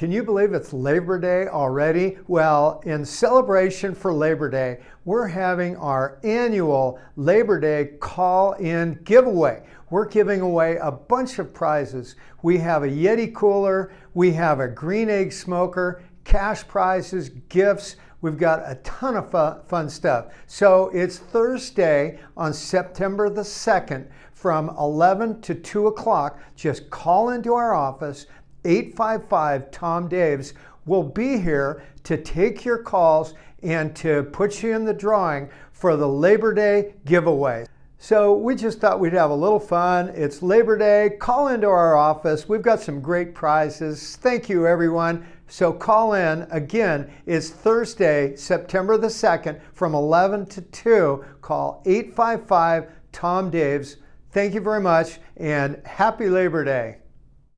Can you believe it's Labor Day already? Well, in celebration for Labor Day, we're having our annual Labor Day call-in giveaway. We're giving away a bunch of prizes. We have a Yeti cooler, we have a green egg smoker, cash prizes, gifts. We've got a ton of fun stuff. So it's Thursday on September the 2nd from 11 to 2 o'clock. Just call into our office. 855 Tom Daves will be here to take your calls and to put you in the drawing for the Labor Day giveaway. So we just thought we'd have a little fun. It's Labor Day. Call into our office. We've got some great prizes. Thank you, everyone. So call in. Again, it's Thursday, September the 2nd from 11 to 2. Call 855 Tom Daves. Thank you very much and happy Labor Day.